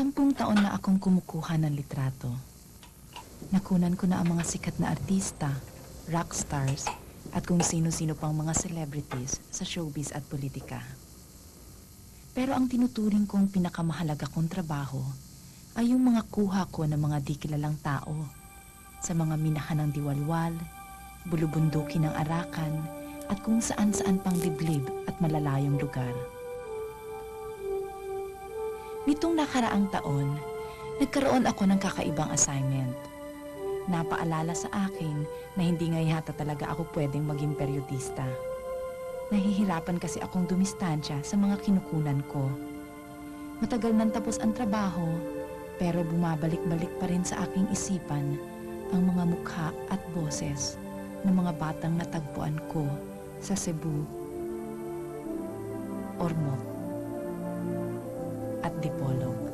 Sampung taon na akong kumukuha ng litrato. Nakunan ko na ang mga sikat na artista, rock stars, at kung sino-sino pang mga celebrities sa showbiz at politika. Pero ang tinuturing kong pinakamahalaga kong trabaho ay yung mga kuha ko ng mga di kilalang tao sa mga minahan ng diwalwal, bulubunduki ng arakan, at kung saan-saan pang liblib at malalayong lugar. Nitong nakaraang taon, nagkaroon ako ng kakaibang assignment. Napaalala sa akin na hindi nga yata talaga ako pwedeng maging periodista. Nahihirapan kasi akong dumistansya sa mga kinukunan ko. Matagal nang tapos ang trabaho, pero bumabalik-balik pa rin sa aking isipan ang mga mukha at boses ng mga batang natagpuan ko sa Cebu, Ormoc, at Dipolog.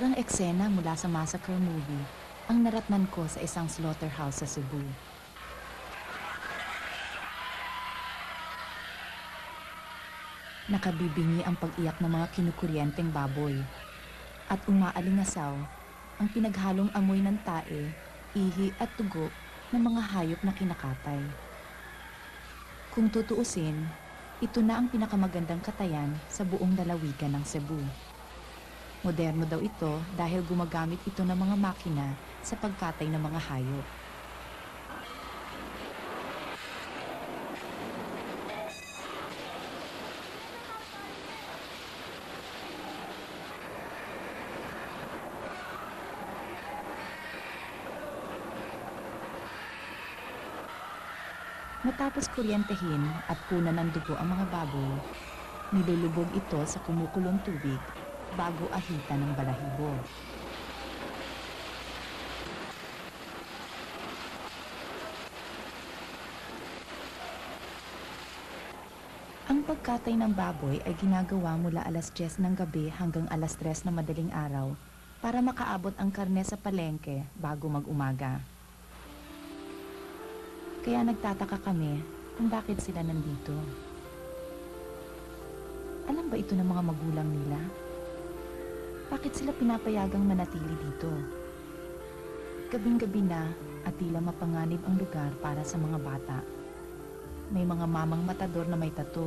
Parang eksena mula sa massacre movie ang naratnan ko sa isang slaughterhouse sa Cebu. Nakabibingi ang pag-iyak ng mga kinukuryenteng baboy at umaalingasaw ang pinaghalong amoy ng tae, ihi at tugo ng mga hayop na kinakatay. Kung tutuusin, ito na ang pinakamagandang katayan sa buong lalawigan ng Cebu. Moderno daw ito dahil gumagamit ito ng mga makina sa pagkatay ng mga hayop. Matapos kuryentehin at punan ng dugo ang mga baboy, nilulubog ito sa kumukulong tubig bago ahita ng balahibo. Ang pagkatay ng baboy ay ginagawa mula alas 10 ng gabi hanggang alas 3 ng madaling araw para makaabot ang karne sa palengke bago mag-umaga. Kaya nagtataka kami kung bakit sila nandito. Alam ba ito ng mga magulang nila? Bakit sila pinapayagang manatili dito? Gabing-gabi na at tila mapanganib ang lugar para sa mga bata. May mga mamang matador na may tato.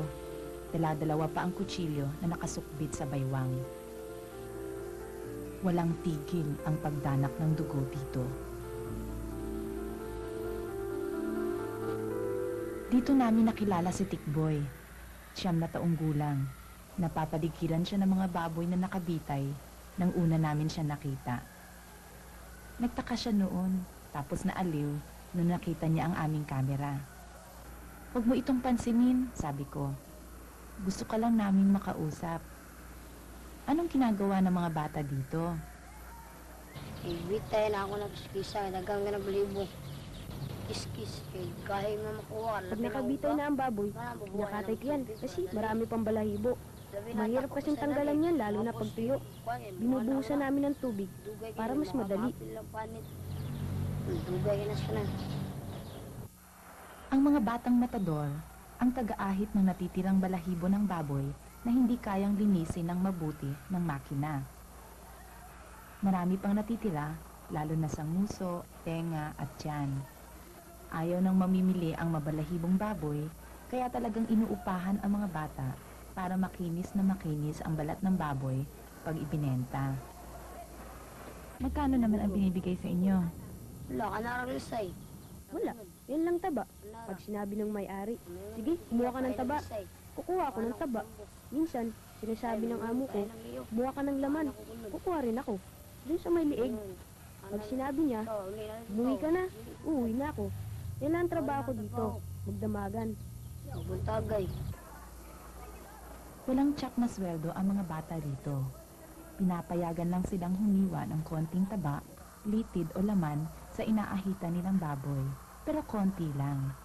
Dala-dalawa pa ang kutsilyo na nakasukbit sa baywang. Walang tigil ang pagdanak ng dugo dito. Dito namin nakilala si Tikboy. Siyam na taong gulang. Napapaligiran siya ng mga baboy na nakabitay nang una namin siya nakita. Nagtaka siya noon, tapos naaliw nung nakita niya ang aming kamera. Huwag mo itong pansinin, sabi ko. Gusto ka lang naming makausap. Anong ginagawa ng mga bata dito? Ibitay na ako nagskisa, dagang nga balibo. Kiskis, eh, kahit nga makuha. Pag nakabitay na ang baboy, nakatay ko yan kasi marami pang balahibo. Mahirap kasing tanggalan yan lalo na pag tuyo. Binubuhusan namin ng tubig para mas madali. Ang mga batang matador ang taga-ahit ng natitirang balahibo ng baboy na hindi kayang linisin ng mabuti ng makina. Marami pang natitira, lalo na sa nguso, tenga at tiyan. Ayaw nang mamimili ang mabalahibong baboy, kaya talagang inuupahan ang mga bata para makinis na makinis ang balat ng baboy pag ibinenta. Magkano naman ang binibigay sa inyo? Wala ka nararisay. Wala. Yan lang taba. Pag sinabi ng may-ari, sige, kumuha ka ng taba. Kukuha ako ng taba. Minsan, sinasabi ng amo ko, kumuha ka ng laman. Kukuha rin ako. Doon sa may liig. Pag sinabi niya, umuwi ka na, uuwi na ako. Yan lang ang trabaho ko dito. Magdamagan. Buntagay. Walang tsak na sweldo ang mga bata rito. Pinapayagan lang silang humiwa ng konting taba, litid o laman sa inaahitan nilang baboy. Pero konti lang.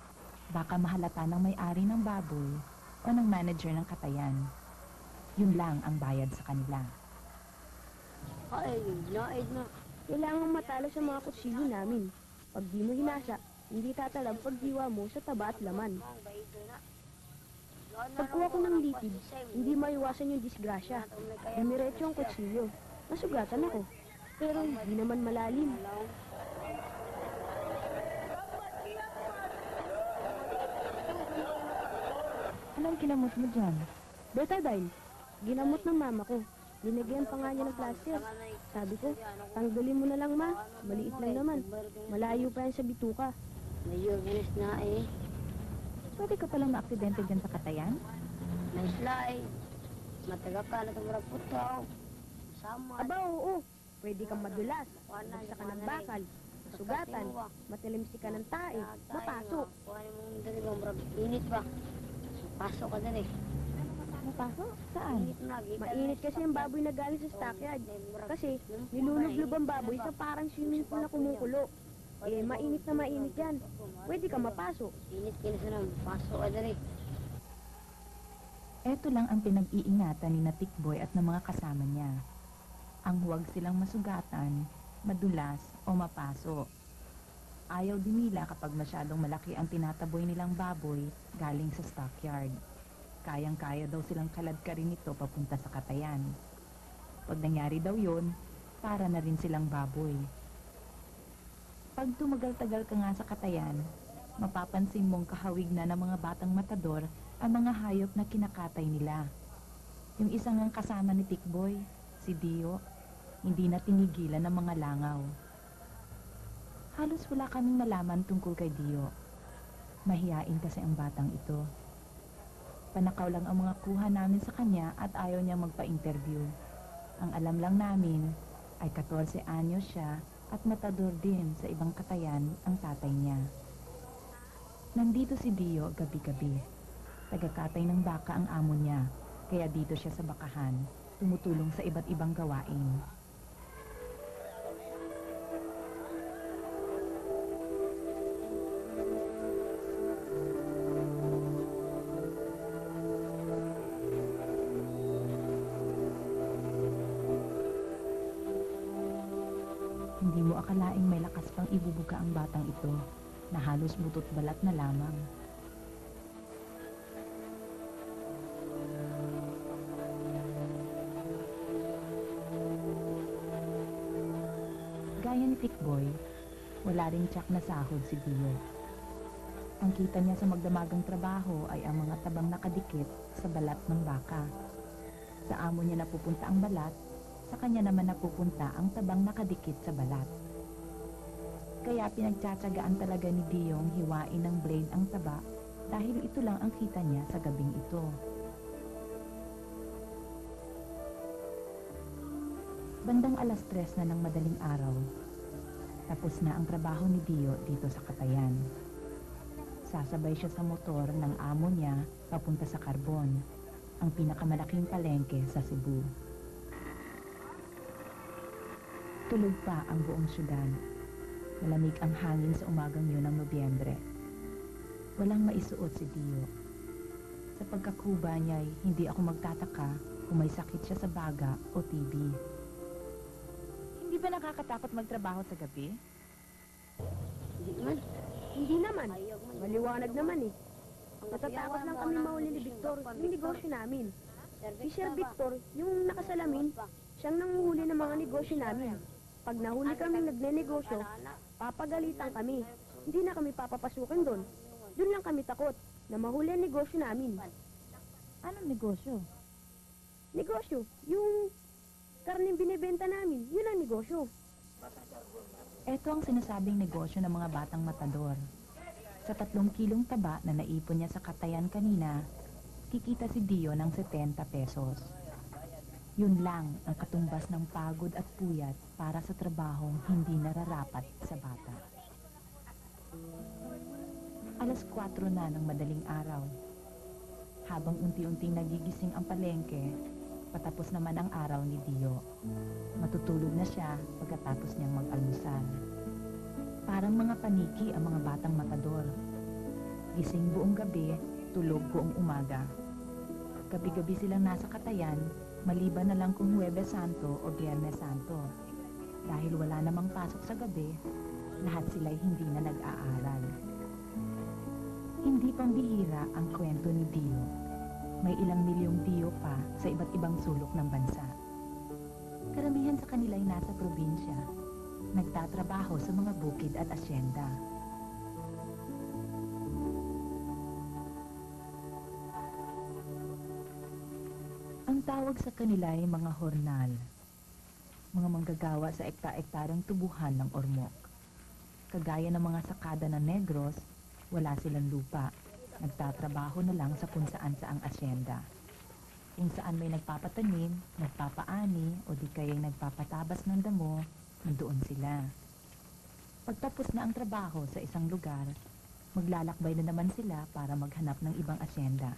Baka mahalata ng may-ari ng baboy o ng manager ng katayan. Yun lang ang bayad sa kanila. Ay, naid na. Kailangan matalo sa mga kutsilyo namin. Pag di mo hinasa, hindi tatalab pagdiwa mo sa taba at laman. Pagkuha ko ng litid, hindi maiwasan yung disgrasya. Dumiretso ang kutsilyo. Nasugatan ako. Pero hindi naman malalim. Anong kinamot mo dyan? Betadine, ginamot ng mama ko. Linagyan pa nga niya ng plaster. Sabi ko, tanggalin mo na lang ma. Maliit lang naman. Malayo pa yan sa bituka. Medyo ginis na eh. Pwede ka palang maaksidente dyan sa katayan? Naisla eh. Mataga ka na tumurag putaw. Sama. Aba, oo. Pwede kang madulas. Magsa ka ng bakal. Masugatan. Matalimsi ka ng tae. Mapasok. Kuhanin mo dali ba, murag init ba? Pasok ka dali. Mapasok? Saan? Mainit kasi ang baboy na galing sa stockyard. Kasi nilulublob ang baboy sa parang swimming pool na kumukulo. Eh, mainit na mainit yan. Pwede ka mapasok. Init kinis na. Pasok ka dali. Ito lang ang pinag-iingatan ni na Tikboy at ng mga kasama niya. Ang huwag silang masugatan, madulas o mapaso. Ayaw din nila kapag masyadong malaki ang tinataboy nilang baboy galing sa stockyard. Kayang-kaya daw silang kaladkarin ito papunta sa katayan. Pag nangyari daw yon, para na rin silang baboy. Pag tumagal-tagal ka nga sa katayan, mapapansin mong kahawig na ng mga batang matador ang mga hayop na kinakatay nila. Yung isang ang kasama ni Tikboy, si Dio, hindi na tinigilan ng mga langaw. Halos wala kaming nalaman tungkol kay Dio. Mahiyain kasi ang batang ito. Panakaw lang ang mga kuha namin sa kanya at ayaw niya magpa-interview. Ang alam lang namin ay 14 anyos siya at matador din sa ibang katayan ang tatay niya. Nandito si Dio gabi-gabi. Tagakatay ng baka ang amo niya, kaya dito siya sa bakahan, tumutulong sa iba't ibang gawain. Ang batang ito na halos butot balat na lamang. Gaya ni Tikboy, wala ring tsak na sahod si Dio. Ang kita niya sa magdamagang trabaho ay ang mga tabang nakadikit sa balat ng baka. Sa amo niya napupunta ang balat, sa kanya naman napupunta ang tabang nakadikit sa balat. Kaya pinagtsatsagaan talaga ni Diong hiwain ng blade ang taba dahil ito lang ang kita niya sa gabing ito. Bandang alas tres na ng madaling araw, tapos na ang trabaho ni Dio dito sa Katayan. Sasabay siya sa motor ng amo niya papunta sa Carbon, ang pinakamalaking palengke sa Cebu. Tulog pa ang buong syudad. Malamig ang hangin sa umagang yun ng Nobyembre. Walang maisuot si Dio. Sa pagkakuba niya'y hindi ako magtataka kung may sakit siya sa baga o TB. Hindi ba nakakatakot magtrabaho sa gabi? Hindi man. Hindi naman. Maliwanag naman eh. Natatakot lang kami mo mahuli ni Victor, yung negosyo namin. Si Sir Victor, yung nakasalamin, siyang nanguhuli ng mga negosyo namin. Pag nahuli kami nagne-negosyo, papagalitan kami. Hindi na kami papapasukin doon. Doon lang kami takot na mahuli ang negosyo namin. Anong negosyo? Negosyo, yung karning binibenta namin, yun ang negosyo. Ito ang sinasabing negosyo ng mga batang matador. Sa tatlong kilong taba na naipon niya sa katayan kanina, kikita si Dio ng 70 pesos. Yun lang ang katumbas ng pagod at puyat para sa trabahong hindi nararapat sa bata. Alas 4 na ng madaling araw. Habang unti-unting nagigising ang palengke, patapos naman ang araw ni Dio. Matutulog na siya pagkatapos niyang mag-almusal. Parang mga paniki ang mga batang matador. Gising buong gabi, tulog buong umaga. Gabi-gabi silang nasa katayan, maliban na lang kung Huwebes Santo o Biyernes Santo. Dahil wala namang pasok sa gabi, lahat sila'y hindi na nag-aaral. Hindi pambihira ang kwento ni Dio. May ilang milyong Dio pa sa iba't ibang sulok ng bansa. Karamihan sa kanila'y nasa probinsya, nagtatrabaho sa mga bukid at asyenda. Tawag sa kanila ay mga hornal, mga manggagawa sa ekta-ektarang tubuhan ng ormok. Kagaya ng mga sakada ng negros, wala silang lupa. Nagtatrabaho na lang sa kung saan saang asyenda. Kung saan may nagpapatanim, nagpapaani, o di kaya'y nagpapatabas ng damo, nandoon sila. Pagtapos na ang trabaho sa isang lugar, maglalakbay na naman sila para maghanap ng ibang asyenda.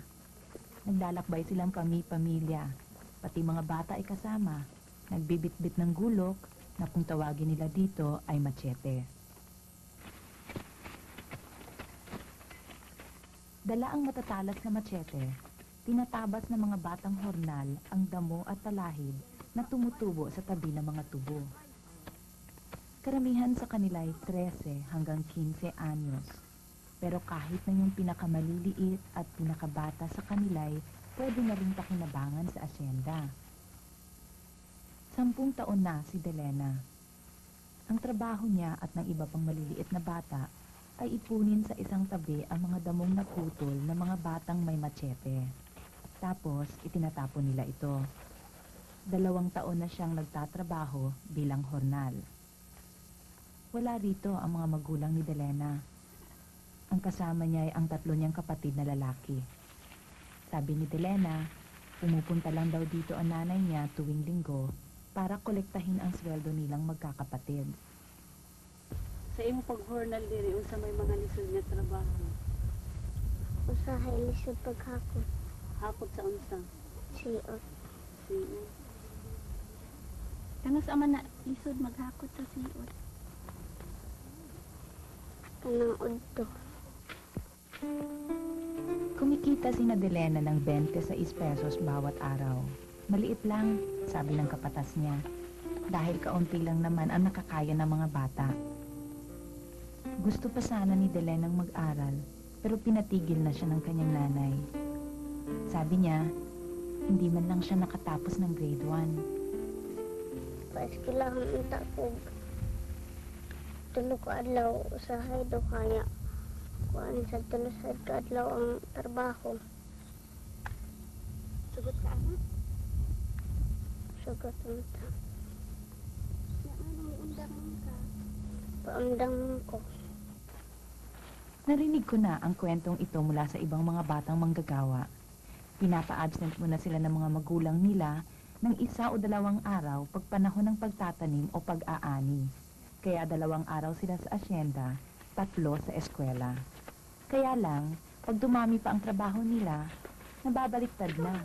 Naglalakbay silang pami-pamilya, pati mga bata ay kasama. Nagbibitbit ng gulok na kung tawagin nila dito ay machete. Dala ang matatalas na machete, tinatabas ng mga batang hornal ang damo at talahib na tumutubo sa tabi ng mga tubo. Karamihan sa kanila ay 13 hanggang 15 anyos. Pero kahit na yung pinakamaliliit at pinakabata sa kanila ay pwede na rin pakinabangan sa asyenda. Sampung taon na si Delena. Ang trabaho niya at ng iba pang maliliit na bata ay ipunin sa isang tabi ang mga damong naputol ng mga batang may machete. Tapos, itinatapon nila ito. Dalawang taon na siyang nagtatrabaho bilang hornal. Wala rito ang mga magulang ni Delena. Ang kasama niya ay ang tatlo niyang kapatid na lalaki. Sabi ni Delena, pumupunta lang daw dito ang nanay niya tuwing linggo para kolektahin ang sweldo nilang magkakapatid. Sa imo pag-hornal diri unsa may mga lisod nga trabaho? Usahay lisod paghakot. Hakot sa unsa? Siot. Siyo. Kanus aman na lisod maghakot sa siot. Kanang udto. Kumikita si Nadelena ng 26 pesos bawat araw. Maliit lang, sabi ng kapatas niya. Dahil kaunti lang naman ang nakakaya ng mga bata. Gusto pa sana ni Delenang mag-aral, pero pinatigil na siya ng kanyang nanay. Sabi niya, hindi man lang siya nakatapos ng grade 1. Paiskilahan ang takog. Tulo ka adlaw usahay do kaya. Kuan sa tulo sa adlaw ang trabaho. Sugot ka anak. Sugat unta. Na anong undang ka. Paamdang ko. Narinig ko na ang kwentong ito mula sa ibang mga batang manggagawa. Pinapa-absent muna sila ng mga magulang nila ng isa o dalawang araw pag panahon ng pagtatanim o pag-aani. Kaya dalawang araw sila sa asyenda, tatlo sa eskwela. Kaya lang, pag dumami pa ang trabaho nila, nababaliktad na.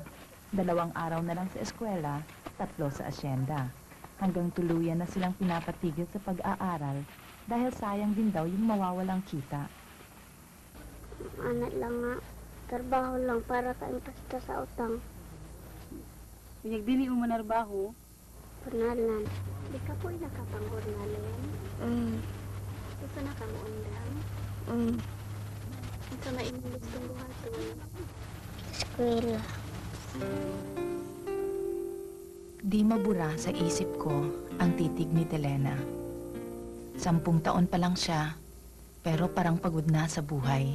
Dalawang araw na lang sa eskwela, tatlo sa asyenda. Hanggang tuluyan na silang pinapatigil sa pag-aaral dahil sayang din daw yung mawawalang kita. Anak lang nga. Trabaho lang para kaimpasta sa utang. Binyag dili mo manarbaho, Panalan. Di ka po'y nakapanggurnalin. Mm. Ito na kang undang. Mm. Ito na imong gustong buhaton. Eskwela. Di mabura sa isip ko ang titig ni Telena. Sampung taon pa lang siya, pero parang pagod na sa buhay.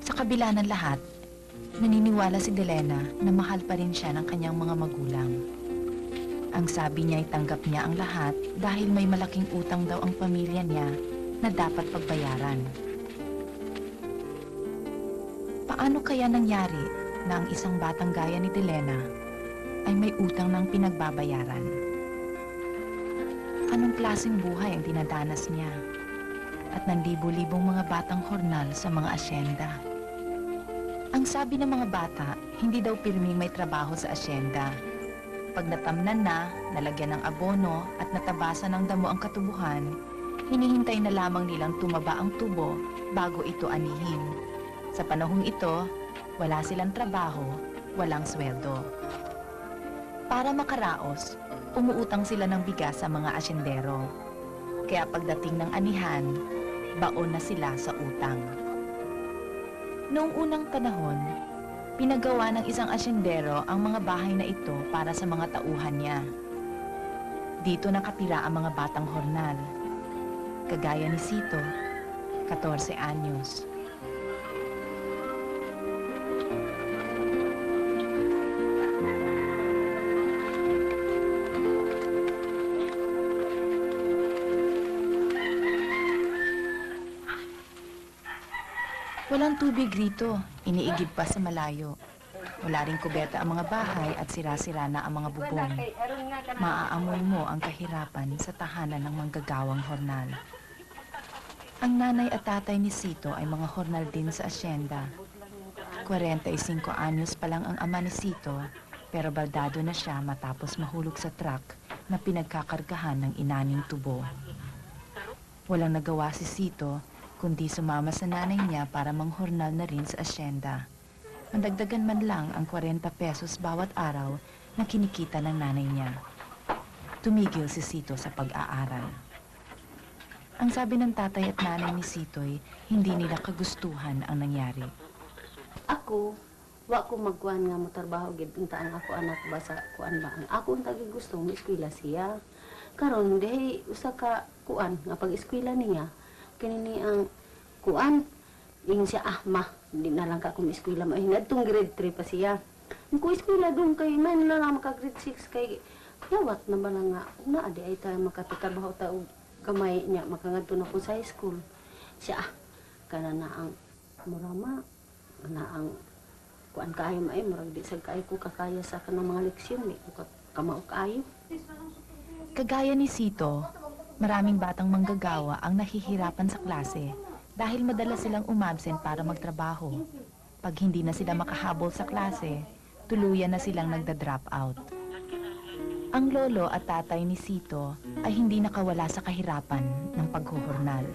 Sa kabila ng lahat, naniniwala si Delena na mahal pa rin siya ng kanyang mga magulang. Ang sabi niya ay tanggap niya ang lahat dahil may malaking utang daw ang pamilya niya na dapat pagbayaran. Paano kaya nangyari na ang isang batang gaya ni Delena ay may utang ng pinagbabayaran? Anong klaseng buhay ang dinadanas niya? At ng libo-libong mga batang hornal sa mga asyenda. Ang sabi ng mga bata, hindi daw pirming may trabaho sa asyenda. Pag natamnan na, nalagyan ng abono at natabasan ng damo ang katubuhan, hinihintay na lamang nilang tumaba ang tubo bago ito anihin. Sa panahong ito, wala silang trabaho, walang sweldo. Para makaraos, umuutang sila ng bigas sa mga asyendero. Kaya pagdating ng anihan, baon na sila sa utang. Noong unang panahon, pinagawa ng isang asyendero ang mga bahay na ito para sa mga tauhan niya. Dito nakatira ang mga batang hornal. Kagaya ni Sito, 14 anyos. Walang tubig rito, iniigib pa sa malayo. Wala ring kubeta ang mga bahay at sira-sira na ang mga bubong. Maaamoy mo ang kahirapan sa tahanan ng manggagawang hornal. Ang nanay at tatay ni Sito ay mga hornal din sa asyenda. 45 anyos pa lang ang ama ni Sito, pero baldado na siya matapos mahulog sa truck na pinagkakargahan ng inaning tubo. Walang nagawa si Sito kundi sumama sa nanay niya para manghornal na rin sa asyenda. Mandagdagan man lang ang 40 pesos bawat araw na kinikita ng nanay niya. Tumigil si Sito sa pag-aaral. Ang sabi ng tatay at nanay ni Sito'y hindi nila kagustuhan ang nangyari. Ako, wa ko magkuhan nga mo trabaho gid untaan ako anak ba sa kuan ba ako ang tagi gusto mo eskwela siya. Karon dihay usa ka kuan nga pag eskwela niya kinini ang kuan ingon siya ah ma di na lang ka kung eskwela mo hinadtong grade 3 pa siya. Kung eskwela dong kay man na lang maka grade 6 kay yawat na ba na nga na adi ay tayo makatatrabaho ta gamay niya makangadto na ko sa high school. Siya ah kana na ang murama na ang kuan kaayo may murag di sad kaayo ko kakaya sa kanang mga leksyon di ko ka- kamao kaayo Kagaya ni Sito, maraming batang manggagawa ang nahihirapan sa klase dahil madalas silang umabsent para magtrabaho. Pag hindi na sila makahabol sa klase, tuluyan na silang nagda-drop out. Ang lolo at tatay ni Sito ay hindi nakawala sa kahirapan ng paghuhurnal.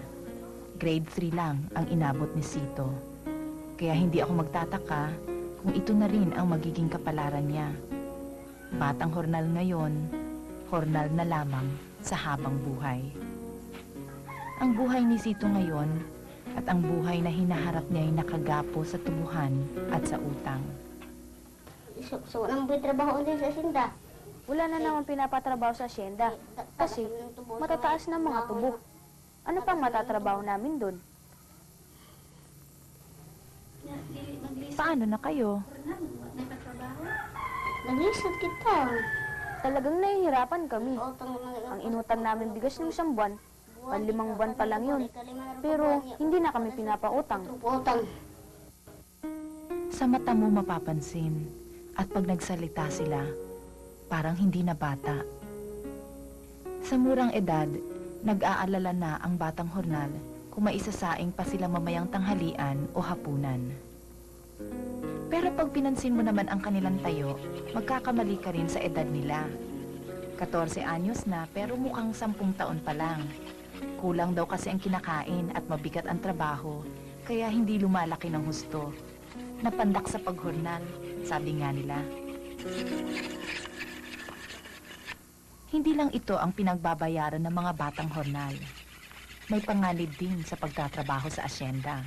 Grade 3 lang ang inabot ni Sito. Kaya hindi ako magtataka kung ito na rin ang magiging kapalaran niya. Batang hornal ngayon, hornal na lamang sa habang buhay. Ang buhay ni Sito ngayon at ang buhay na hinaharap niya ay nakagapo sa tubuhan at sa utang. So, so may trabaho din sa sinda. Wala na naman pinapatrabaho sa asyenda. Kasi matataas na mga tubo. Ano pang matatrabaho namin doon? Paano na kayo? Naglisod kita. Talagang nahihirapan kami. Utang Ang inutang namin bigas ng isang buwan, panlimang buwan pa lang yun. Pero hindi na kami pinapautang. Utang. Sa mata mo mapapansin at pag nagsalita sila, parang hindi na bata. Sa murang edad, nag-aalala na ang batang hornal kung maisasaing pa sila mamayang tanghalian o hapunan. Pero pag pinansin mo naman ang kanilang tayo, magkakamali ka rin sa edad nila. 14 anyos na pero mukhang 10 taon pa lang. Kulang daw kasi ang kinakain at mabigat ang trabaho, kaya hindi lumalaki ng husto. Napandak sa paghornal, sabi nga nila. Hindi lang ito ang pinagbabayaran ng mga batang hornal. May panganib din sa pagtatrabaho sa asyenda.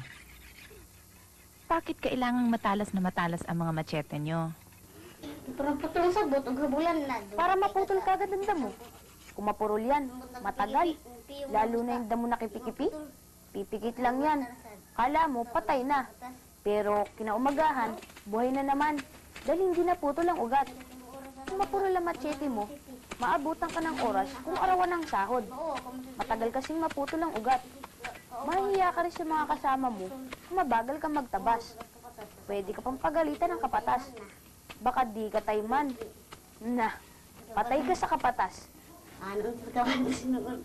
Bakit kailangang matalas na matalas ang mga machete nyo? Parang putol sa bot, habulan na. Para maputol kagad ang damo. Kung mapurol yan, matagal. Lalo na yung damo na kipi-kipi. Pipikit lang yan. Kala mo, patay na. Pero kinaumagahan, buhay na naman. Dahil hindi na putol ang ugat. Kung mapuro lang machete mo, maabutan ka ng oras kung arawan ng sahod. Matagal kasing maputol ang ugat. Mahihiya ka rin sa mga kasama mo kung mabagal ka magtabas. Pwede ka pang pagalitan ng kapatas. Baka di ka tayman. Na, patay ka sa kapatas. Ano kawan sinuod?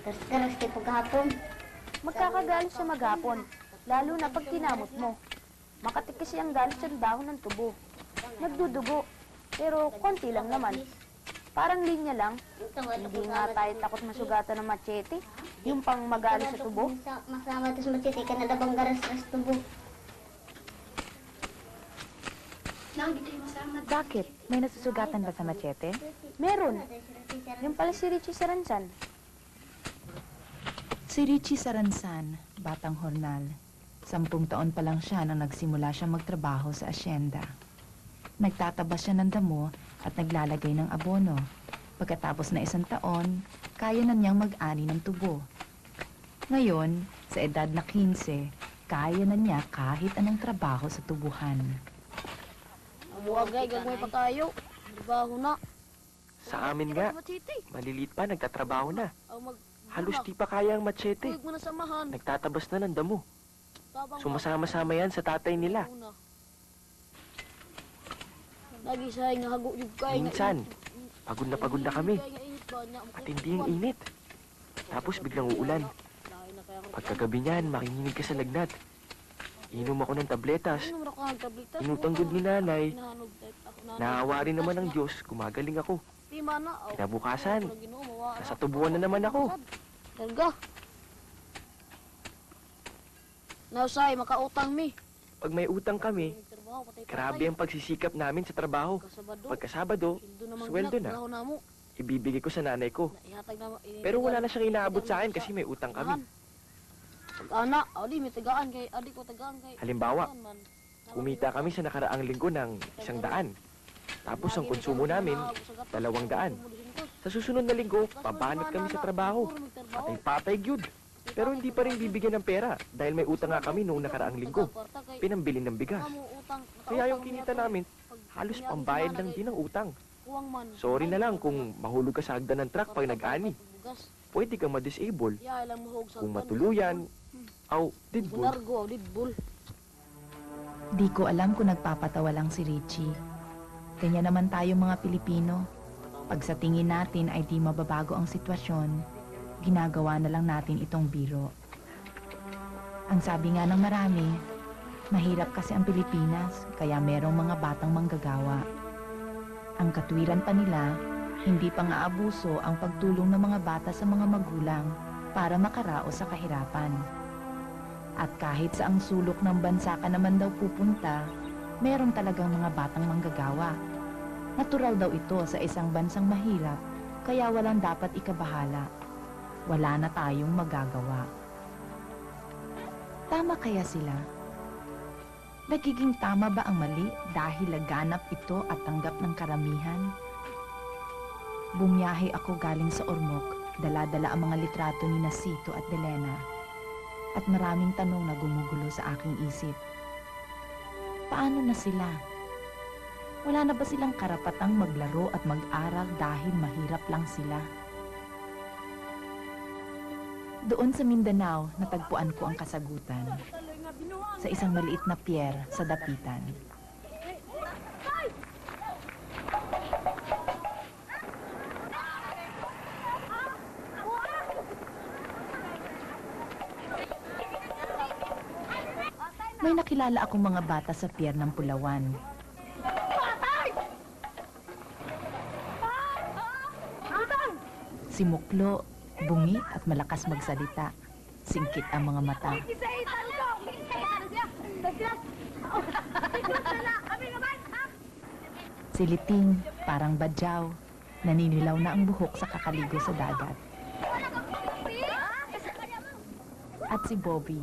Karas-karas kay paghapon. Magkakagalit sa maghapon, lalo na pag kinamot mo. Makatik kasi ang galit sa dahon ng tubo. Nagdudugo, pero konti lang naman. Parang linya lang, hindi nga tayo takot masugatan ng machete. Yung pang magalit sa tubo. Masama ito sa matiti ka na dabang garas-ras tubo. Bakit? May nasusugatan ba sa machete? Meron. Yung pala si Richie Saransan. Si Richie Saransan, batang hornal. Sampung taon pa lang siya nang nagsimula siya magtrabaho sa asyenda. Nagtatabas siya ng damo at naglalagay ng abono. Pagkatapos na isang taon, kaya na niyang mag-ani ng tubo. Ngayon, sa edad na 15, kaya na niya kahit anong trabaho sa tubuhan. Buwagay, gagawin pa tayo. Trabaho na. Sa amin nga, maliliit pa, nagtatrabaho na. Halos di pa kaya ang machete. mo na samahan. Nagtatabas na ng damo. Sumasama-sama yan sa tatay nila. Lagi sa nga hago yung kay Minsan, pagod na pagod na kami. At hindi yung init. Tapos biglang uulan. Pagkagabi niyan, makikinig ka sa lagnat. Inom ako ng tabletas. Inutanggod ni nanay. Naawa rin naman ng Diyos, gumagaling ako. Kinabukasan, nasa tubuan na naman ako. Talaga. Nausay, makautang mi. Pag may utang kami, grabe ang pagsisikap namin sa trabaho. Pagkasabado, sweldo na. ibibigay ko sa nanay ko. Pero wala na siyang inaabot sa akin kasi may utang kami. Pag-ana, adi, may tagaan kay, adi ko tagaan kay. Halimbawa, Kumita kami sa nakaraang linggo ng isang daan. Tapos ang konsumo namin, dalawang daan. Sa susunod na linggo, pabanat kami sa trabaho. Patay-patay gyud. Pero hindi pa rin bibigyan ng pera dahil may utang nga kami noong nakaraang linggo. Pinambili ng bigas. Kaya yung kinita namin, halos pambayad lang din ng utang. Sorry na lang kung mahulog ka sa hagdan ng truck pag nag-ani. Pwede kang ma-disable kung matuluyan, aw, didbul. Di ko alam kung nagpapatawa lang si Richie. Ganyan naman tayo mga Pilipino. Pag sa tingin natin ay di mababago ang sitwasyon, ginagawa na lang natin itong biro. Ang sabi nga ng marami, mahirap kasi ang Pilipinas, kaya merong mga batang manggagawa. Ang katwiran pa nila, hindi pa nga abuso ang pagtulong ng mga bata sa mga magulang para makaraos sa kahirapan. At kahit sa ang sulok ng bansa ka naman daw pupunta, meron talagang mga batang manggagawa. Natural daw ito sa isang bansang mahirap, kaya walang dapat ikabahala. Wala na tayong magagawa. Tama kaya sila? Nagiging tama ba ang mali dahil laganap ito at tanggap ng karamihan? Bumiyahe ako galing sa Ormoc, dala-dala ang mga litrato ni Nasito at Delena at maraming tanong na gumugulo sa aking isip. Paano na sila? Wala na ba silang karapatang maglaro at mag-aral dahil mahirap lang sila? Doon sa Mindanao, natagpuan ko ang kasagutan. Sa isang maliit na pier sa Dapitan. May nakilala akong mga bata sa pier ng Pulawan. Si Muklo, bungi at malakas magsalita. Singkit ang mga mata. Si Liting, parang badyaw. Naninilaw na ang buhok sa kakaligo sa dagat. At si Bobby,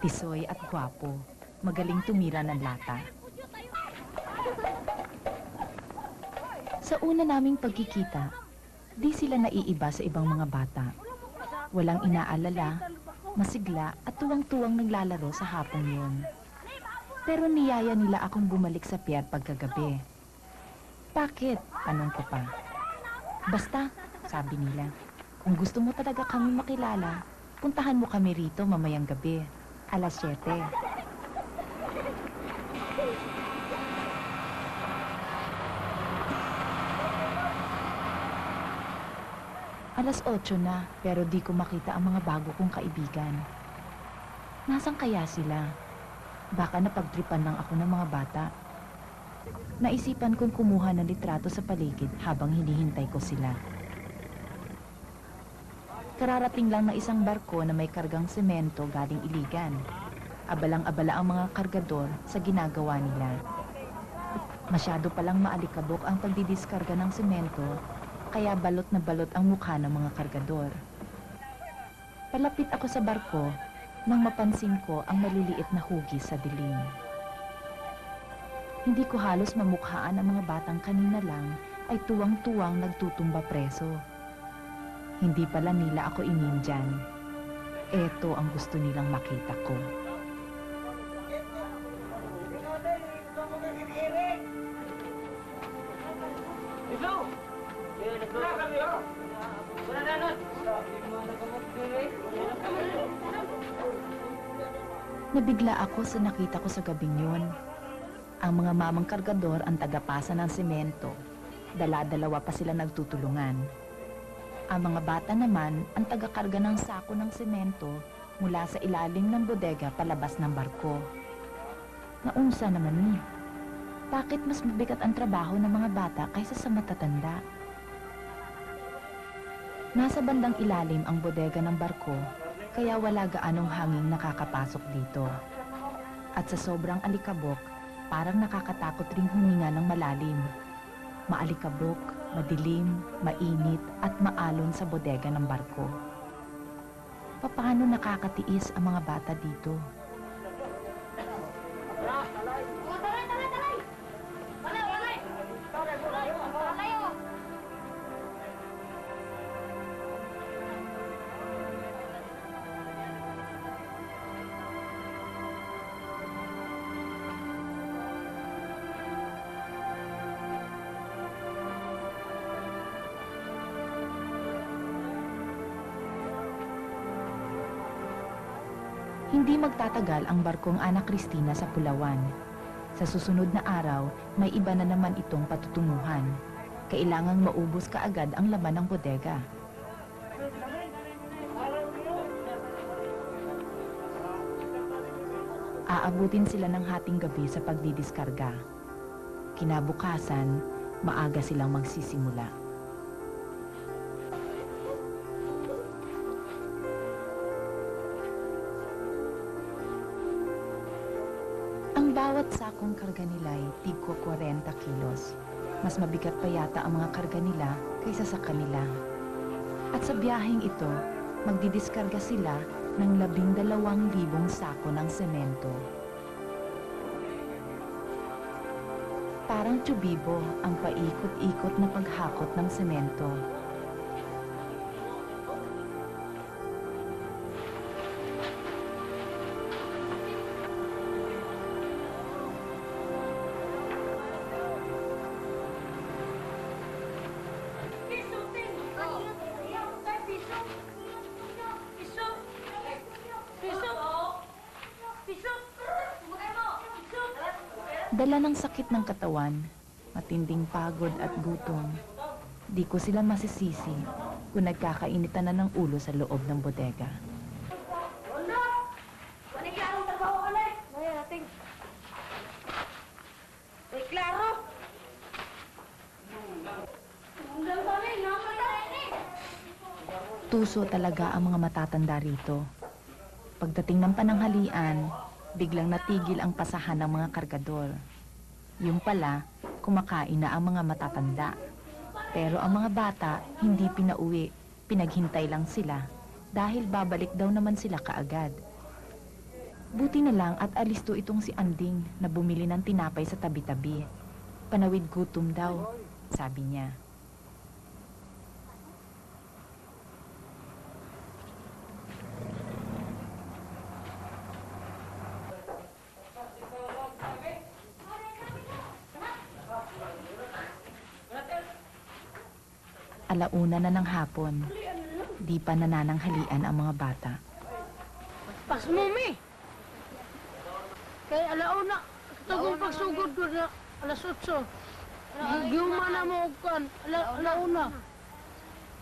tisoy at gwapo, magaling tumira ng lata. Sa una naming pagkikita, di sila naiiba sa ibang mga bata. Walang inaalala, masigla at tuwang-tuwang naglalaro sa hapong yun. Pero niyaya nila akong bumalik sa pier pagkagabi. Bakit? Tanong ko pa. Basta, sabi nila, kung gusto mo talaga kami makilala, puntahan mo kami rito mamayang gabi, alas 7. Alas 8 na, pero di ko makita ang mga bago kong kaibigan. Nasaan kaya sila? Baka napagtripan lang ako ng mga bata. Naisipan kong kumuha ng litrato sa paligid habang hinihintay ko sila. Kararating lang na isang barko na may kargang semento galing Iligan. Abalang-abala ang mga kargador sa ginagawa nila. Masyado palang maalikabok ang pagdidiskarga ng semento, kaya balot na balot ang mukha ng mga kargador. Palapit ako sa barko nang mapansin ko ang maliliit na hugis sa dilim. Hindi ko halos mamukhaan ang mga batang kanina lang ay tuwang-tuwang nagtutumba preso. Hindi pala nila ako inindyan. Eto ang gusto nilang makita ko. Nabigla ako sa nakita ko sa gabing yun. Ang mga mamang kargador ang tagapasa ng semento. Dala-dalawa pa sila nagtutulungan. Ang mga bata naman ang tagakarga ng sako ng semento mula sa ilalim ng bodega palabas ng barko. Naunsa naman ni. Bakit mas mabigat ang trabaho ng mga bata kaysa sa matatanda? Nasa bandang ilalim ang bodega ng barko, kaya wala gaanong hanging nakakapasok dito. At sa sobrang alikabok, parang nakakatakot ring huminga ng malalim. Maalikabok, madilim, mainit at maalon sa bodega ng barko. Paano nakakatiis ang mga bata dito? Hindi magtatagal ang barkong Ana Cristina sa Pulawan. Sa susunod na araw, may iba na naman itong patutunguhan. Kailangang maubos kaagad ang laman ng bodega. Aabutin sila ng hating gabi sa pagdidiskarga. Kinabukasan, maaga silang magsisimula. Bawat sakong karga nila ay tigko 40 kilos. Mas mabigat pa yata ang mga karga nila kaysa sa kanila. At sa biyaheng ito, magdidiskarga sila ng labing dalawang libong sako ng semento. Parang tubibo ang paikot-ikot na paghakot ng semento. Ng katawan, matinding pagod at gutom. Di ko sila masisisi kung nagkakainitan na ng ulo sa loob ng bodega. Tuso talaga ang mga matatanda rito. Pagdating ng pananghalian, biglang natigil ang pasahan ng mga kargador. Yung pala, kumakain na ang mga matatanda. Pero ang mga bata, hindi pinauwi. Pinaghintay lang sila dahil babalik daw naman sila kaagad. Buti na lang at alisto itong si Anding na bumili ng tinapay sa tabi-tabi. Panawid gutom daw, sabi niya. Alauna na ng hapon. Di pa nanananghalian ang mga bata. Pas mo, mi. Kay alauna, katagong pagsugod ko na alas 8. Giyuma na mo kan, ala, alauna.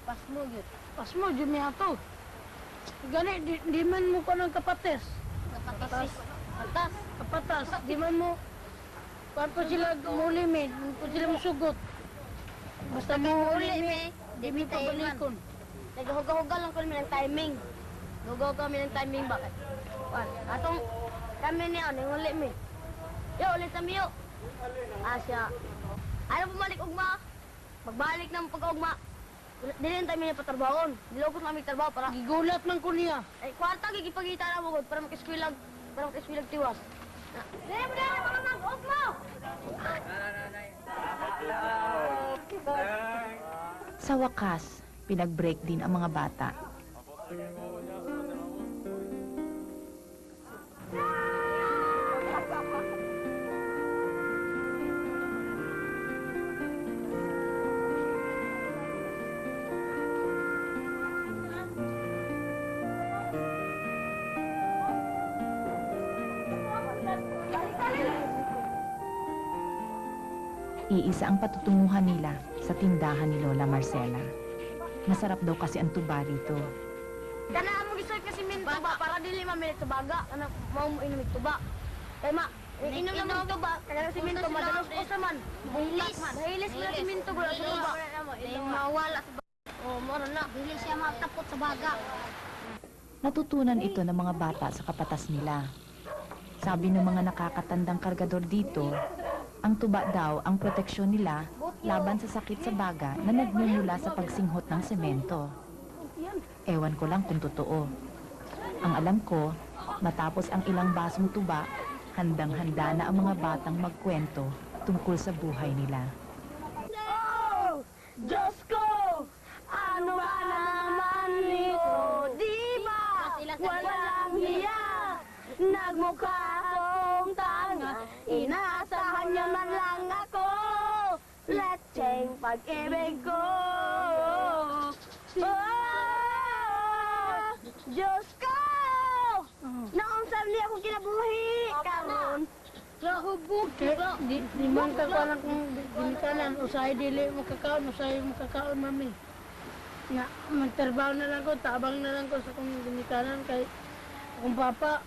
Pas mo yun. Pas mo, Jimmy ato. Gani, di, di man mo ka ng kapates. Kapatas. Kapatas. Kapatas, di man mo. Kuan pa sila mulimin, pa sila musugot. Basta mo Uli, mi. Di mi pabalikon. Naghugahugal lang kami ng timing. Hugaw kami ng timing bakit? Wan, atong kami niya, ninguli mi. Yo, ulit kami yo. Asya. Ayaw bumalik ugma. Magbalik ng pag-ugma. Dili ang timing niya patarbahon. Dilogos namin trabaho para Gigulat man ko niya. ay kwarta gigipagita na mo gud para makiswilag para makiswilag tiwas. Dili mo dili mga mag-ugma. Sa wakas, pinag-break din ang mga bata. Iisa ang patutunguhan nila sa tindahan ni Lola Marcela. Masarap daw kasi ang tuba rito. Kana mo gisoy kasi min tuba para dili mamilit tubaga. Kana mao mo inom tuba. Kay ma, inom na mo tuba. Kana si minto madalos ko sa man. Hilis. Hilis mo si minto gula sa tuba. Mawala sa Oh, mo na. Dili siya matapot sa baga. Natutunan ito ng mga bata sa kapatas nila. Sabi ng mga nakakatandang kargador dito, ang tuba daw ang proteksyon nila laban sa sakit sa baga na nagmumula sa pagsinghot ng semento. Ewan ko lang kung totoo. Ang alam ko, matapos ang ilang basong tuba, handang-handa na ang mga batang magkwento tungkol sa buhay nila. Diyos ko! Pag-ibig ko. Oh! Diyos ko! Naong sabli ako kinabuhi. Karon Rahubog, kaya di, di man ka ka lang kung ginikanan, usahay dili mo kakaon, usahay mo kakaon, mami. Nga, magtrabaho na lang ko, tabang na lang ko sa kung ginikanan, kay akong papa,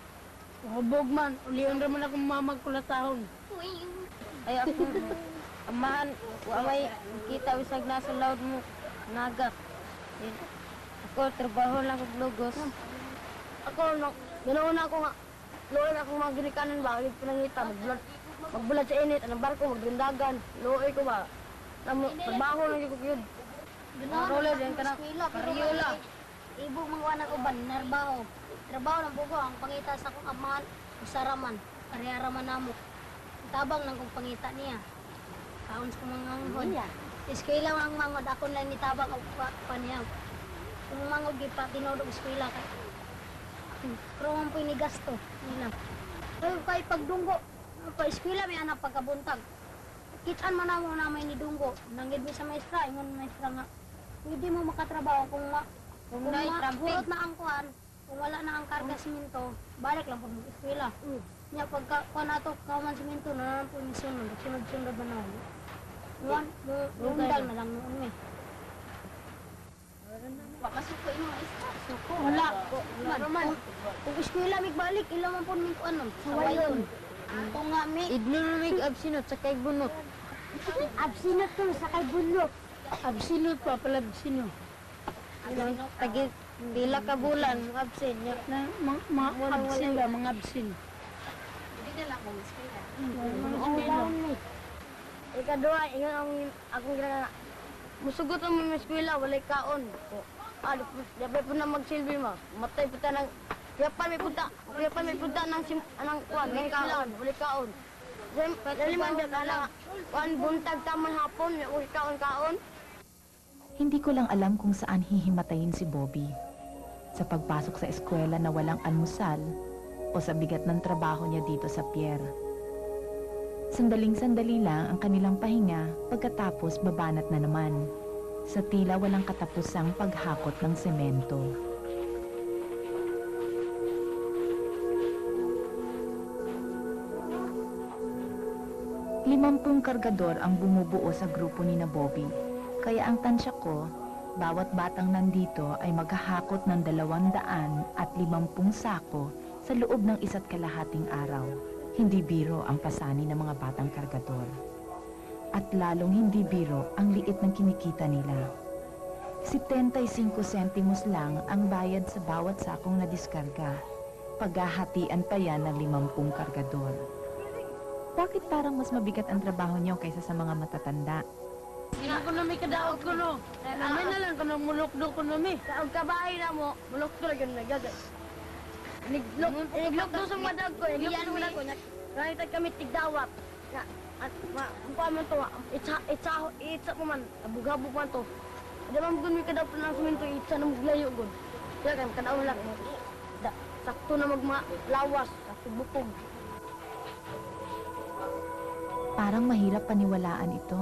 hubog man, ulian raman akong mamag kulatahon. Ay ako, amahan, waway, kita usag nasa laod mo, naga. Ako, trabaho lang kong lugos. Ako, no, ganoon ako nga, luoy ako mga ginikanan ba, ulit pinangita, magbulat, magbulat sa init, anong barko, magdundagan, luoy ko ba. Namo, trabaho lang yung kukyod. Roller, yan ka na, karyola. Ibo mga anak uban, narbaho. Trabaho ng bugo, ang pangita sa kong amahan, usaraman, kariyaraman namo. Tabang lang kong pangita niya. Kaon sa mga nganghod. Eskwela ang mangod, ako lang ni tabang o pa, paniyaw. Kung mangod, gipa, tinodog eskwela. Pero ang po gasto nila. Pero kay pagdunggo, pa eskwela may anak pagkabuntag. Kitaan man ako na may nidunggo. Nanggid mi sa maestra, ingon maestra nga, hindi mo makatrabaho kung ma kung Kung ma- purot na ang kuan, kung wala na ang karga siminto, balik lang po mag eskwela. Nya pagka kuan ato kauman siminto na lang po ni sunod, sunod-sunod na lundag na lang noon eh. Pakasuko yung mga isa. Suko. Wala. Naman. Kung eskwela mig balik, ilang man po mi kuan nun. Sawayon. Ako nga mi. Idnunumig absinot sa kay bunot. Absinot to sa kay bulok. Absinut pa pala sino. Tagi, pila ka bulan, absin. Ya. Na, mga, mga absin ba, mga absin. Ang laon mi. Ikadua, ingon ang akong ginana. Musugot ang mga eskwela, walay kaon. Ah, dapat po na magsilbi mo. Matay po ng... Yapan may punta, yapan may punta ng sim, anang kuan, may kaon, walay kaon. Dali man biya kana, kuan buntag taman hapon, walay kaon kaon. Hindi ko lang alam kung saan hihimatayin si Bobby. Sa pagpasok sa eskwela na walang almusal o sa bigat ng trabaho niya dito sa pier. Sandaling-sandali lang ang kanilang pahinga pagkatapos babanat na naman. sa tila walang katapusang paghakot ng semento. Limampung kargador ang bumubuo sa grupo ni na Bobby. Kaya ang tansya ko, bawat batang nandito ay maghahakot ng dalawang daan at limampung sako sa loob ng isa't kalahating araw. Hindi biro ang pasani ng mga batang kargador. At lalong hindi biro ang liit ng kinikita nila. 75 sentimos lang ang bayad sa bawat sakong nadiskarga. Paghahatian pa yan ng limampung kargador. Bakit parang mas mabigat ang trabaho niyo kaysa sa mga matatanda? Ina ko na may kadaog ko no. Amin na lang ko na mulokdo ko na mi. Ang kabahay na mo, bulok ko lang yung nagagay. Niglok, niglok doon sa madag ko, niglok doon ko. Nakita kami tigdawat. Nga, at ma, ang pa man to, itsa, itsa, itsa mo man, abugabog man to. Ada man gun mi kadaw pa ng suminto, itsa na maglayo gun. Kaya kaya kadaw lang. Da, sakto na magma, lawas, sakto bukog. Parang mahirap paniwalaan ito.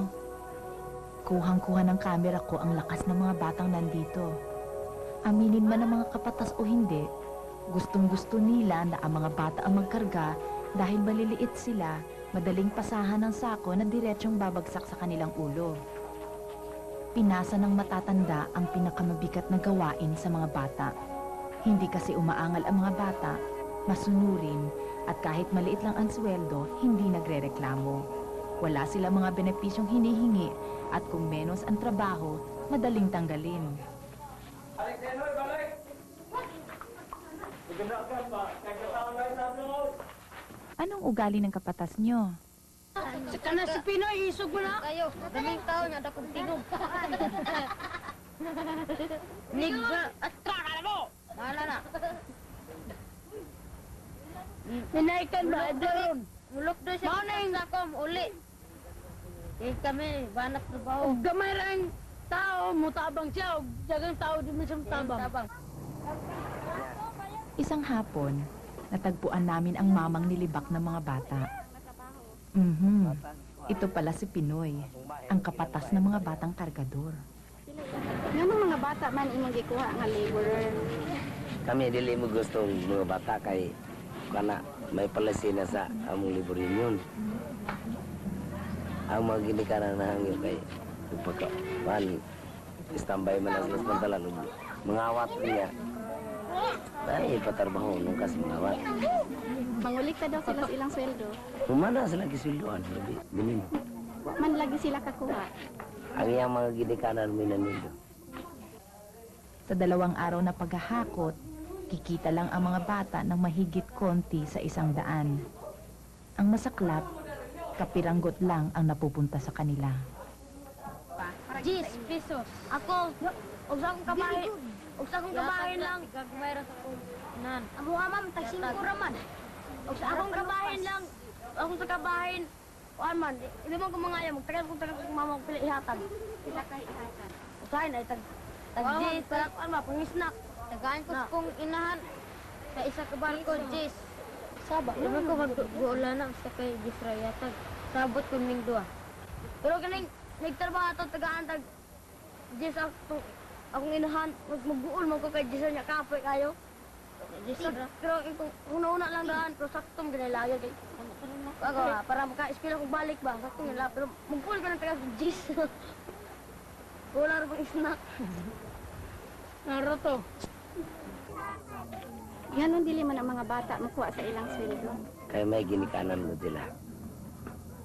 Kuhang-kuha ng kamera ko ang lakas ng mga batang nandito. Aminin man ng mga kapatas o hindi, gustong-gusto nila na ang mga bata ang magkarga dahil maliliit sila, madaling pasahan ng sako na diretsyong babagsak sa kanilang ulo. Pinasa ng matatanda ang pinakamabigat na gawain sa mga bata. Hindi kasi umaangal ang mga bata, masunurin, at kahit maliit lang ang sweldo, hindi nagrereklamo. Wala sila mga benepisyong hinihingi at kung menos ang trabaho, madaling tanggalin. Anong ugali ng kapatas nyo? Sa kana si Pinoy isog mo na. Kayo, daming tao nga dakong tinog. Nig at kaka mo. Wala na. Minaikan ba daron. Mulok doon siya sa kom, uli. Eh kami, banat trabaho. Og gamay ra ang tao mutabang siya og dagang tao di man siya mutabang. Tabang. Isang hapon, natagpuan namin ang mamang nilibak ng mga bata. Mhm. Ito pala si Pinoy, ang kapatas ng mga batang kargador. Nga mga bata man imong gikuha nga laborer. kami dili mo gusto mga bata kay kana may palasina sa among liburin yun. Ang mga ginikanan na hangyo kay pagka man standby man ang pantalan ug mangawat niya. Dahil patarbaho nung kasi mangawat. Mangulik pa daw sila sa ilang sweldo. Humana sila kisulduan, hindi dimin. Wa man lagi sila kakuha. Ang iyang mga ginikanan minanido. Sa dalawang araw na paghahakot, kikita lang ang mga bata ng mahigit konti sa isang daan. Ang masaklap, kapiranggot lang ang napupunta sa kanila. 10 pesos. Ako, og sa akong kabahin, og sa akong kabahin lang. Gagmayra sa akong nan. Amo nga ma'am, tag 5 raman. Og sa akong kabahin lang, akong sa kabahin, kuan man, hindi mo ko mga ayaw, magtagal kong tagal kong mama pili ihatag. Sila kay ihatag. Usahin ay tag tag Jis, kuan ma, pang snack. Tagaan ko sa kong inahan. Sa isa ka barko, Jis. Saba, naman ko mag-uula na sa kay Jis Rayatag. Sabot ko ning duwa. Pero kaning nagtrabaho ato tagaan tag Jis ako akong inahan mag mag-uul mo ko kay Jis niya kapoy kayo. Pero kung una-una lang daan pero saktong ginilagay kay ako ha, para maka-espila kong balik ba, saktong nila pero mag-uul ko ng taga sa Jis. Wala rin pang snack. Naro to. Ganon dili man ang mga bata makuha sa ilang sweldo. Kaya may ginikanan mo sila.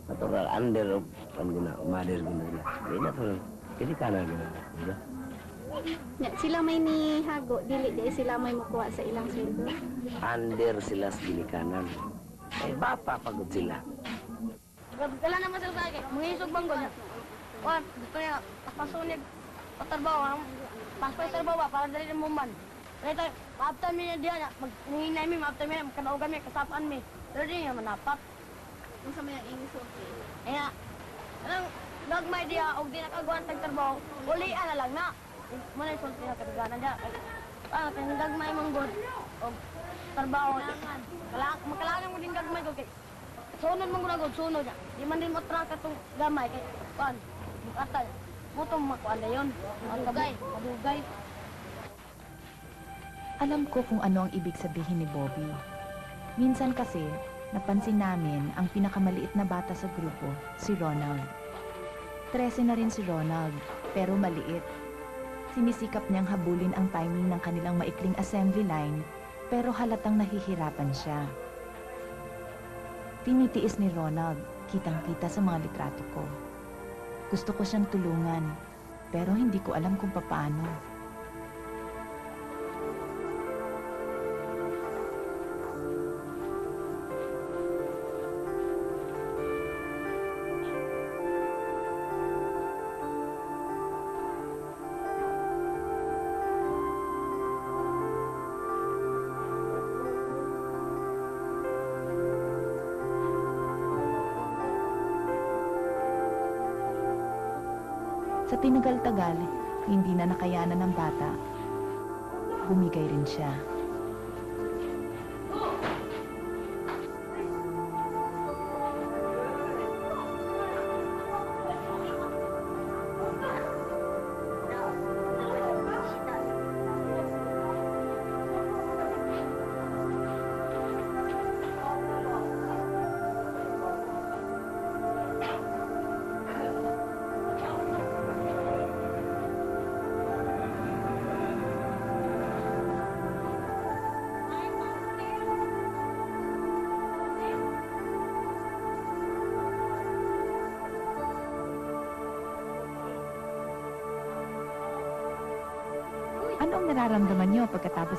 Natural, under of, ano na, mother mo nila. Hindi na to, ginikanan mo nila. Nya, sila may ni hago dili di sila may makuha sa ilang sweldo. Under sila sa ginikanan. Eh, bata pagod sila. Wala naman sila sa akin. Mangisog bang niya. Wan, gusto niya, pasunod, patarbaho, ang paspa sa trabaho ba, para dali mo man. Kaya tayo, maaptan mi niya diyan, maghinay mi, maaptan mi, magkanaugan mi, kasapaan mi. Pero di niya manapat. Kung sa may ingso. Kaya, anong, nagmay diya, og di nakagawan tag trabaho, ulian na lang na. Muna yung sulti na kataganan diya. Ah, kaya gagmay mong god, og trabaho. Kailangan, makailangan mo din gagmay ko kay Sunod mong gunagod, sunod niya. Di man din matraka itong gamay kay Pan. Bukatan. Putong makuan na yun. Madugay. Madugay. Alam ko kung ano ang ibig sabihin ni Bobby. Minsan kasi, napansin namin ang pinakamaliit na bata sa grupo, si Ronald. Trese na rin si Ronald, pero maliit. Sinisikap niyang habulin ang timing ng kanilang maikling assembly line, pero halatang nahihirapan siya. Tinitiis ni Ronald, kitang-kita sa mga litrato ko. Gusto ko siyang tulungan, pero hindi ko alam kung papaano. Sa tinagal-tagal, hindi na nakayanan ng bata. Bumigay rin siya.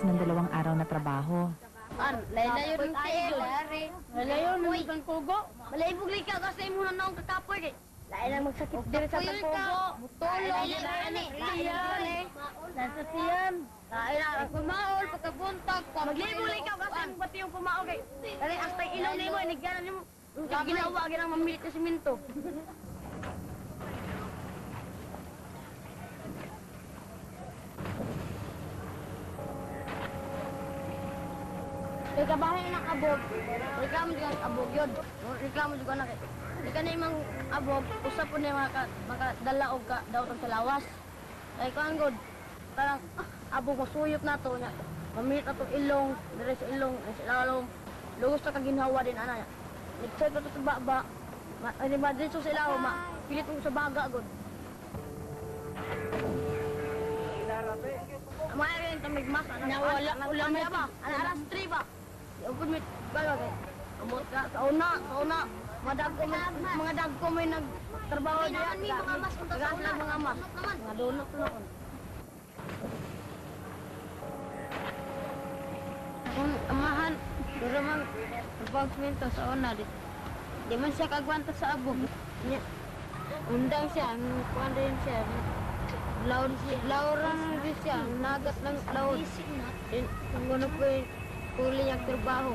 Pagkatapos ng dalawang araw na trabaho? An, layo rin kayo. Malayo na isang kugo. Malaybog ka kasi mo na naong kakapoy kay. Lain lang magsakit diri sa tapogo. Mutulong ani. Iyan. Nasa siyan. Lain lang kumaol pagkabuntag. Maglibog ka kasi pati yung kumaol kay. Dali hasta ilaw nimo inigyan nimo. Ginawa ginang mamilit na simento. Abog, reklamo juga abog yun. Reklamo juga na kay. Di ka na imang abog, usap po na maka, makadala og ka daw sa lawas. Kay kuan god, parang ah, abog masuyop na to. Mamit na tong ilong, dire sa ilong, sa lalong. Lugos na kaginhawa din ana. Nagcheck ko to sa baba. Ma, ay, ba dito sa ilaw, ma. Pilit ko sa baga god. Amaya rin ito may mas. Nawala, ulam na ba? Ano, alas 3 ba? May galo kay. Amot ka, sa una, sa una. Mga dagko may, mga dagko may nagtrabaho diya. May mga mas punta sa. Mga mas. Mga donut na kon. Kung amahan, pero man, pagpagminto sa una, di, di man siya kagwanta sa abog. Undang siya, kuwan rin siya. Laon siya, lauran siya, nagat ng kung ano po yung huli niyang trabaho.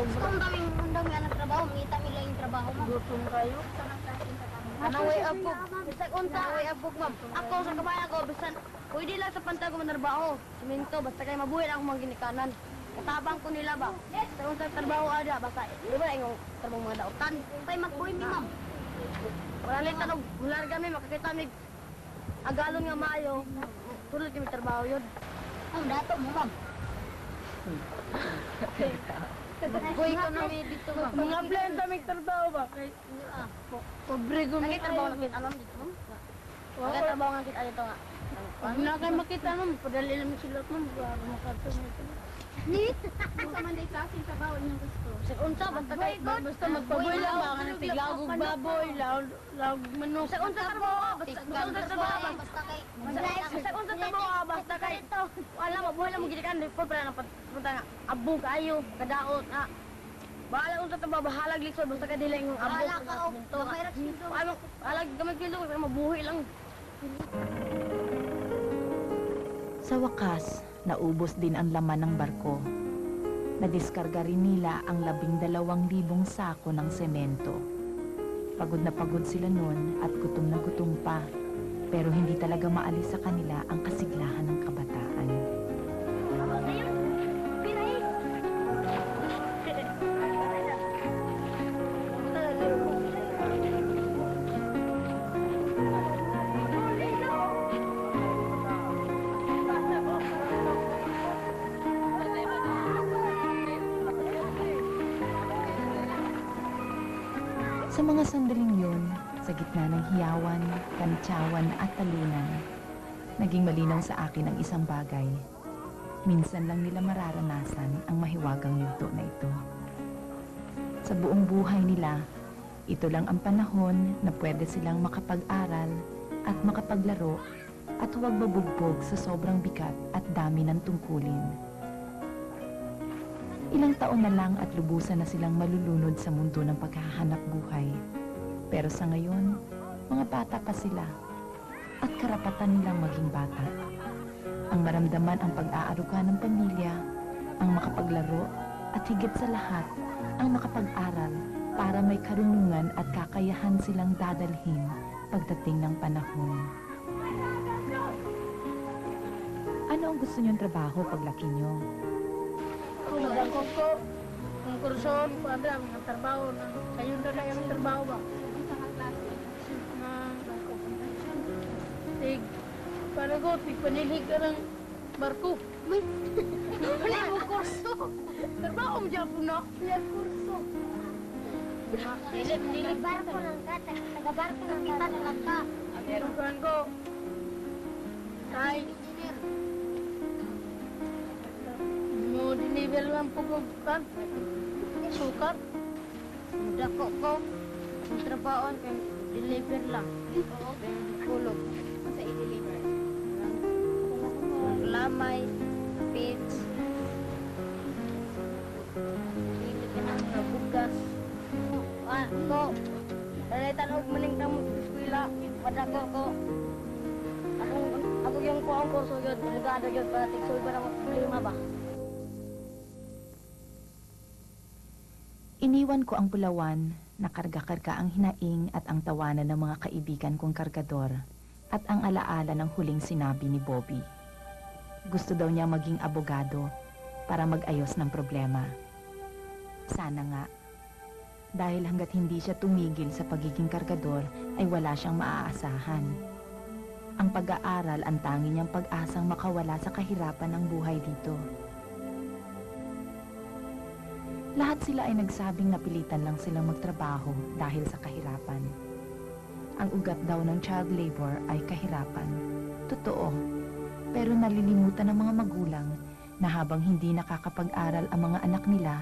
Ang daming, ang daming anak trabaho. Mangita nila yung trabaho mo. Gutom kayo. Anaway abog. Bisag unta. Anaway abog, ma'am. Ako sa kabayan ko, bisan, pwede lang sa pantag ko manarbaho. Siminto, basta kayo mabuhay lang ako mga ginikanan. Katabang ko nila ba? Sa unsa trabaho ada, basta, di ba yung trabaho mga dautan? Pay magbuhay mi, ma'am. Wala lang tanog, wala rin kami, makakita mi agalon nga mayo. Tulad kami trabaho yun. Ang dato mo, ma'am. Buhay ko na may dito, ma'am. Mga blenda may trabaho ba? Kay, pobre gumi. Nagkitrabaho na kita, ma'am, dito, ma'am. Nagkitrabaho nga kita dito nga. Huwag na kayo makita nun. Padali lang silot nun. Para makatulong ito. Sa unsa, basta kay Basta magpaboy lang ba? Kanang tiglagog baboy, laog manok. Sa unsa trabaho, basta sa unsa trabaho, basta kay sa unsa trabaho, basta kay wala mo buhay lang mo gid kan report para na punta nga abo kayo, kadaot na. Bahala unsa trabaho, bahalag lisod basta kay dili yung abo. Bahala ka og gamay ra. Ano, bahalag gamay kilo kay mabuhay lang. Sa wakas, naubos din ang laman ng barko. Nadiskarga rin nila ang labing dalawang libong sako ng semento. Pagod na pagod sila noon at gutom na gutom pa. Pero hindi talaga maalis sa kanila ang kasiglahan ng kabataan. Talunan, naging malinaw sa akin ang isang bagay. Minsan lang nila mararanasan ang mahiwagang yugto na ito. Sa buong buhay nila, ito lang ang panahon na pwede silang makapag-aral at makapaglaro at huwag mabugbog sa sobrang bigat at dami ng tungkulin. Ilang taon na lang at lubusan na silang malulunod sa mundo ng paghahanap buhay. Pero sa ngayon, mga bata pa sila at karapatan nilang maging bata. Ang maramdaman ang pag-aaruga ng pamilya, ang makapaglaro at higit sa lahat, ang makapag-aral para may karunungan at kakayahan silang dadalhin pagdating ng panahon. Ano ang gusto niyong trabaho paglaki niyo? Kung magangkong ko, kung kurson, pada, mga trabaho kayo na lang yung trabaho ba? Para ko, tig panilig ka ng barko. May, wala mo kurso. Trabaho mo dyan po, no? Wala kurso. Dilip, dilip. Barko ng kata, taga-barko ng kita talaga. Meron kan ko. Tay, mo dinivel lang po ko kan. Sukat. Dako ko. Ang trabaho kay deliver lang. Kulog. Sa i-deliver. Lamay, pits. Dili ka na sa bugas. Ah, ko. Dalitan og maning kamo sa eskwela. Padako ko. Ako, ako yung ko ang kurso yun. Abogado yun. Para tiksoy ba na problema ba? Iniwan ko ang pulawan na karga-karga ang hinaing at ang tawanan ng mga kaibigan kong kargador at ang alaala ng huling sinabi ni Bobby. Gusto daw niya maging abogado para mag-ayos ng problema. Sana nga. Dahil hanggat hindi siya tumigil sa pagiging kargador ay wala siyang maaasahan. Ang pag-aaral ang tangi niyang pag-asang makawala sa kahirapan ng buhay dito. Lahat sila ay nagsabing napilitan lang silang magtrabaho dahil sa kahirapan. Ang ugat daw ng child labor ay kahirapan. Totoo. Pero nalilimutan ng mga magulang na habang hindi nakakapag-aral ang mga anak nila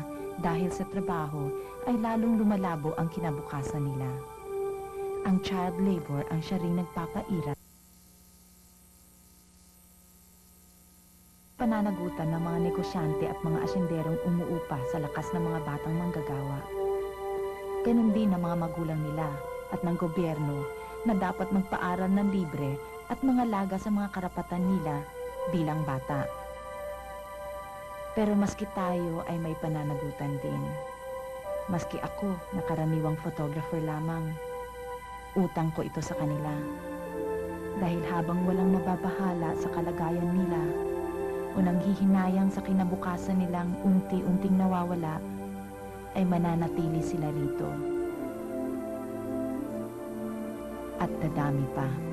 dahil sa trabaho ay lalong lumalabo ang kinabukasan nila. Ang child labor ang siya ring nagpapaira pananagutan ng mga negosyante at mga asenderong umuupa sa lakas ng mga batang manggagawa. Ganon din ang mga magulang nila at ng gobyerno na dapat magpaaral ng libre at mga laga sa mga karapatan nila bilang bata. Pero maski tayo ay may pananagutan din. Maski ako na karaniwang photographer lamang, utang ko ito sa kanila. Dahil habang walang nababahala sa kalagayan nila, o nanghihinayang sa kinabukasan nilang unti-unting nawawala, ay mananatili sila rito. At dadami pa.